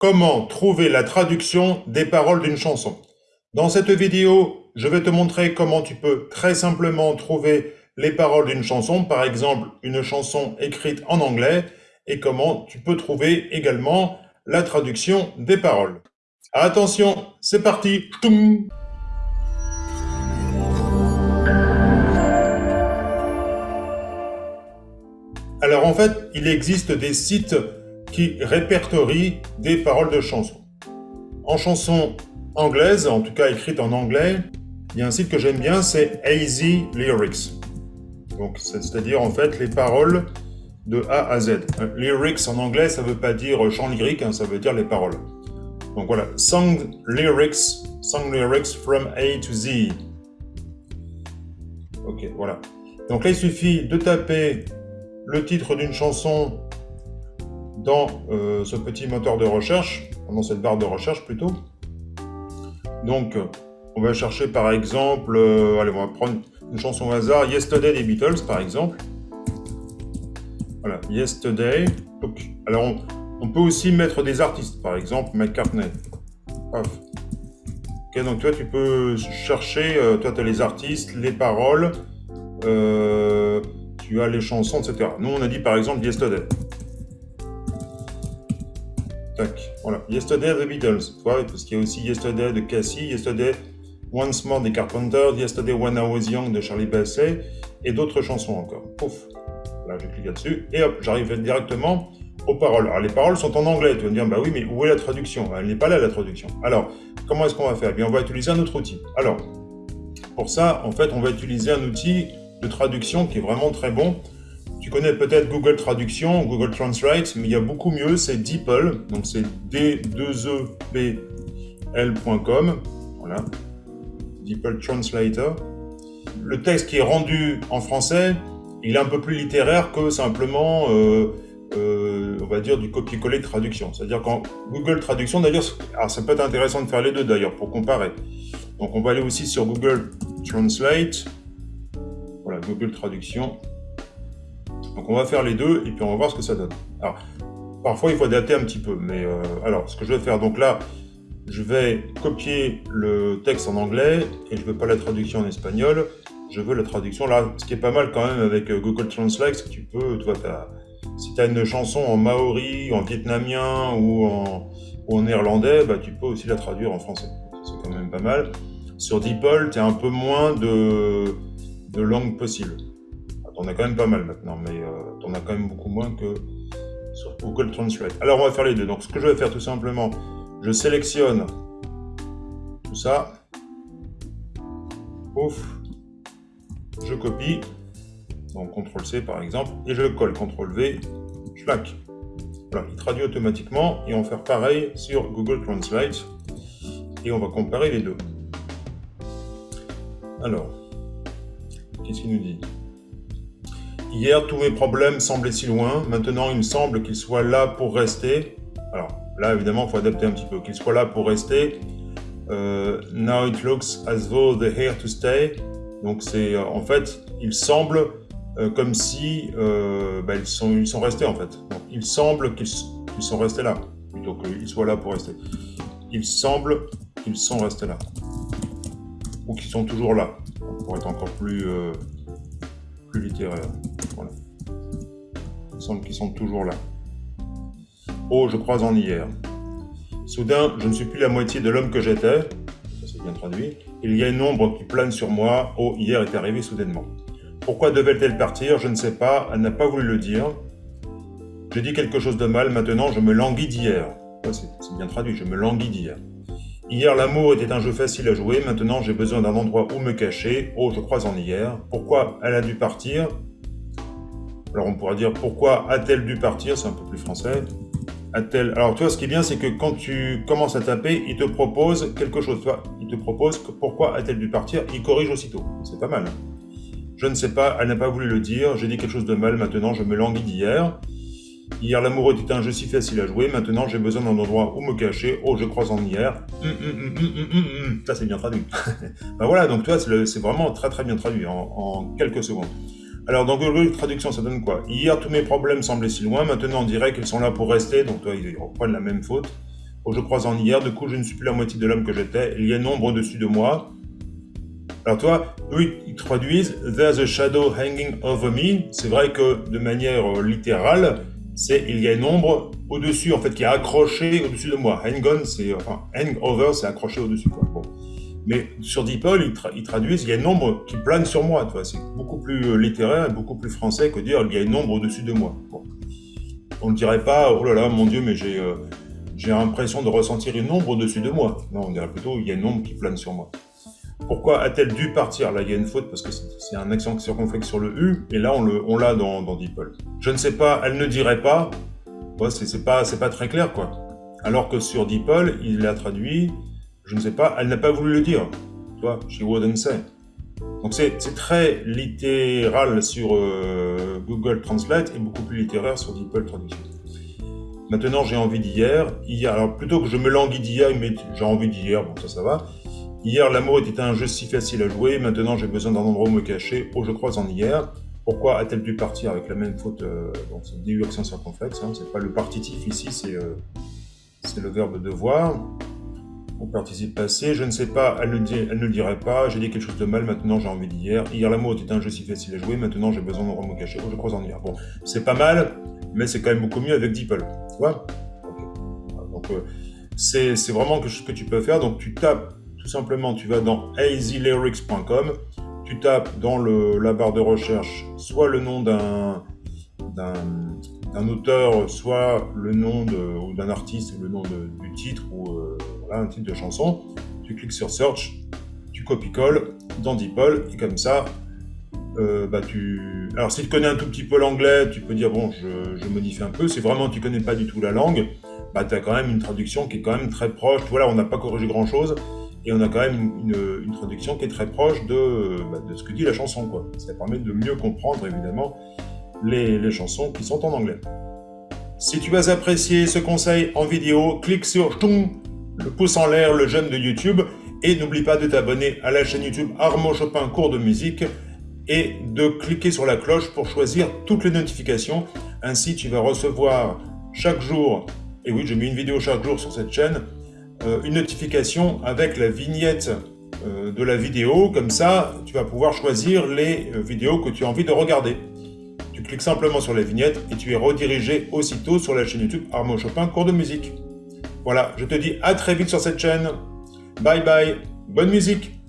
Comment trouver la traduction des paroles d'une chanson? Dans cette vidéo, je vais te montrer comment tu peux très simplement trouver les paroles d'une chanson, par exemple une chanson écrite en anglais, et comment tu peux trouver également la traduction des paroles. Attention, c'est parti! Alors en fait, il existe des sites qui répertorie des paroles de chansons. En chanson anglaise, en tout cas écrite en anglais, il y a un site que j'aime bien, c'est AZ Lyrics. Donc, c'est-à-dire en fait les paroles de A à Z. Euh, lyrics en anglais, ça ne veut pas dire chant lyrique, hein, ça veut dire les paroles. Donc voilà, song lyrics, song lyrics from A to Z. Ok, voilà. Donc là, il suffit de taper le titre d'une chanson dans euh, ce petit moteur de recherche, dans cette barre de recherche plutôt. Donc, on va chercher par exemple, euh, allez, on va prendre une chanson au hasard, Yesterday des Beatles par exemple. Voilà, Yesterday. alors, on, peut aussi mettre des artistes, par exemple McCartney. Ok, donc toi, tu peux chercher, euh, toi, tu as les artistes, les paroles, tu as les chansons, etc. Nous, on a dit par exemple Yesterday. Yesterday the Beatles. parce qu'il y a aussi Yesterday de Cassie, Yesterday Once More des Carpenters, Yesterday When I Was Young de Charlie Basset, et d'autres chansons encore. Pouf. Là, je clique là-dessus, et hop, j'arrive directement aux paroles. Alors, les paroles sont en anglais. Tu vas me dire, bah oui, mais où est la traduction? Elle n'est pas là, la traduction. Alors, comment est-ce qu'on va faire? Eh bien, on va utiliser un autre outil. Alors, pour ça, en fait, on va utiliser un outil de traduction qui est vraiment très bon. Tu connais peut-être Google Traduction, Google Translate, mais il y a beaucoup mieux, c'est DeepL, donc c'est d2epl.com, voilà, DeepL Translator. Le texte qui est rendu en français, il est un peu plus littéraire que simplement, euh, euh, on va dire, du copier-coller de traduction. C'est-à-dire qu'en Google Traduction, d'ailleurs, ça peut être intéressant de faire les deux d'ailleurs, pour comparer. Donc on va aller aussi sur Google Translate, voilà, Google Traduction, donc on va faire les deux et puis on va voir ce que ça donne. Alors, parfois il faut adapter un petit peu, mais euh, alors ce que je vais faire, donc là, je vais copier le texte en anglais et je veux pas la traduction en espagnol, je veux la traduction là, ce qui est pas mal quand même avec euh, Google Translate, c'est que tu peux, vois, si tu as une chanson en maori, en vietnamien ou en, néerlandais, bah, tu peux aussi la traduire en français. C'est quand même pas mal. Sur DeepL, tu as un peu moins de langues possibles. On a quand même pas mal maintenant, mais euh, on a quand même beaucoup moins que sur Google Translate. Alors on va faire les deux. Donc ce que je vais faire tout simplement, je sélectionne tout ça. Ouf. Je copie. Donc CTRL-C par exemple. Et je le colle. CTRL-V. Schlack. Voilà, il traduit automatiquement. Et on va faire pareil sur Google Translate. Et on va comparer les deux. Alors, qu'est-ce qu'il nous dit? Hier, tous mes problèmes semblaient si loin. Maintenant, il me semble qu'ils soient là pour rester. Alors, là, évidemment, il faut adapter un petit peu. Qu'ils soient là pour rester. Euh, now it looks as though they're here to stay. Donc, c'est euh, en fait, il semble euh, comme si bah, ils, sont, ils sont restés, en fait. Donc, il semble qu'ils sont restés là, plutôt qu'ils soient là pour rester. Il semble qu'ils sont restés là. Ou qu'ils sont toujours là, pour être encore plus plus littéraire. Il semble qu'ils sont toujours là. Oh, je crois en hier. Soudain, je ne suis plus la moitié de l'homme que j'étais. Ça, c'est bien traduit. Il y a une ombre qui plane sur moi. Oh, hier est arrivé soudainement. Pourquoi devait-elle partir? Je ne sais pas. Elle n'a pas voulu le dire. J'ai dit quelque chose de mal. Maintenant, je me languis d'hier. c'est bien traduit. Je me languis d'hier. Hier, l'amour était un jeu facile à jouer, maintenant j'ai besoin d'un endroit où me cacher. Oh, je crois en hier. Pourquoi elle a dû partir? Alors on pourra dire pourquoi a-t-elle dû partir? C'est un peu plus français. A-t-elle Alors tu vois, ce qui est bien, c'est que quand tu commences à taper, il te propose quelque chose. Tu il te propose que pourquoi a-t-elle dû partir? Il corrige aussitôt. C'est pas mal. Je ne sais pas, elle n'a pas voulu le dire. J'ai dit quelque chose de mal, maintenant je me languis d'hier. Hier, l'amour était un jeu si facile à jouer. Maintenant, j'ai besoin d'un endroit où me cacher. Oh, je crois en hier. Hum, hum, hum, Ça, c'est bien traduit. ben voilà, donc toi, c'est vraiment très très bien traduit en, quelques secondes. Alors, dans Google Traduction, ça donne quoi? Hier, tous mes problèmes semblaient si loin. Maintenant, on dirait qu'ils sont là pour rester. Donc, toi, ils reprennent la même faute. je crois en hier, du coup je ne suis plus la moitié de l'homme que j'étais, il y a une ombre au-dessus de moi. Alors toi, eux, ils traduisent « There's a shadow hanging over me ». C'est vrai que de manière euh, littérale, c'est « il y a une ombre au-dessus, en fait, qui est accrochée au-dessus de moi ». Hang on, c'est... enfin, hang over, c'est accroché au-dessus. Mais sur DeepL, ils, ils, traduisent « il y a une ombre qui plane sur moi ». C'est beaucoup plus euh, littéraire et beaucoup plus français que dire « il y a une ombre au-dessus de moi On ne dirait pas « oh là là, mon Dieu, mais j'ai... Euh, l'impression de ressentir une ombre au-dessus de moi. Non, on dirait plutôt, il y a une ombre qui plane sur moi. Pourquoi a-t-elle dû partir? Là, il y a une faute parce que c'est un accent circonflexe sur le U, et là, on l'a dans, dans. Je ne sais pas, elle ne dirait pas. C'est pas, pas très clair, quoi. Alors que sur DeepL, il l'a traduit, je ne sais pas, elle n'a pas voulu le dire. Tu vois, she wouldn't say. Donc c'est très littéral sur euh, Google Translate et beaucoup plus littéraire sur DeepL Traduction. Maintenant, j'ai envie d'hier. Hier, alors plutôt que je me languis d'hier, mais j'ai envie d'hier, bon ça, ça va. Hier, l'amour était un jeu si facile à jouer. Maintenant, j'ai besoin d'un endroit où me cacher. Oh, je crois en hier. Pourquoi a-t-elle dû partir avec la même faute euh, Donc, c'est DU accent circonflexe. Hein, c'est pas le partitif ici, c'est euh, le verbe devoir. Participe passé, je ne sais pas, elle ne, dit, elle ne le dirait pas, j'ai dit quelque chose de mal, maintenant j'ai envie d'hier. Hier, l'amour était un jeu si facile à jouer, maintenant j'ai besoin où me cacher. Oh, je crois en hier. Bon, c'est pas mal, mais c'est quand même beaucoup mieux avec DeepL. Tu Donc, euh, c'est vraiment quelque chose que tu peux faire. Donc, tu tapes tout simplement, tu vas dans easylyrics.com, tu tapes dans le, la barre de recherche soit le nom d'un auteur, soit le nom d'un artiste, le nom du titre ou euh, un titre de chanson. Tu cliques sur Search, tu copies-colles dans DeepL et comme ça, euh, bah tu... Alors si tu connais un tout petit peu l'anglais, tu peux dire bon, je, modifie un peu. Si vraiment tu connais pas du tout la langue, bah tu as quand même une traduction qui est quand même très proche. Voilà, on n'a pas corrigé grand chose et on a quand même une, traduction qui est très proche de, bah, de, ce que dit la chanson. Quoi. Ça permet de mieux comprendre évidemment les, les chansons qui sont en anglais. Si tu as apprécié ce conseil en vidéo, clique sur le pouce en l'air, le j'aime de YouTube, et n'oublie pas de t'abonner à la chaîne YouTube Armand Chopin cours de musique, et de cliquer sur la cloche pour choisir toutes les notifications. Ainsi, tu vas recevoir chaque jour, et oui, j'ai mis une vidéo chaque jour sur cette chaîne, euh, une notification avec la vignette euh, de la vidéo. Comme ça, tu vas pouvoir choisir les euh, vidéos que tu as envie de regarder. Tu cliques simplement sur la vignette et tu es redirigé aussitôt sur la chaîne YouTube Armand Chopin cours de musique. Voilà, je te dis à très vite sur cette chaîne. Bye bye, bonne musique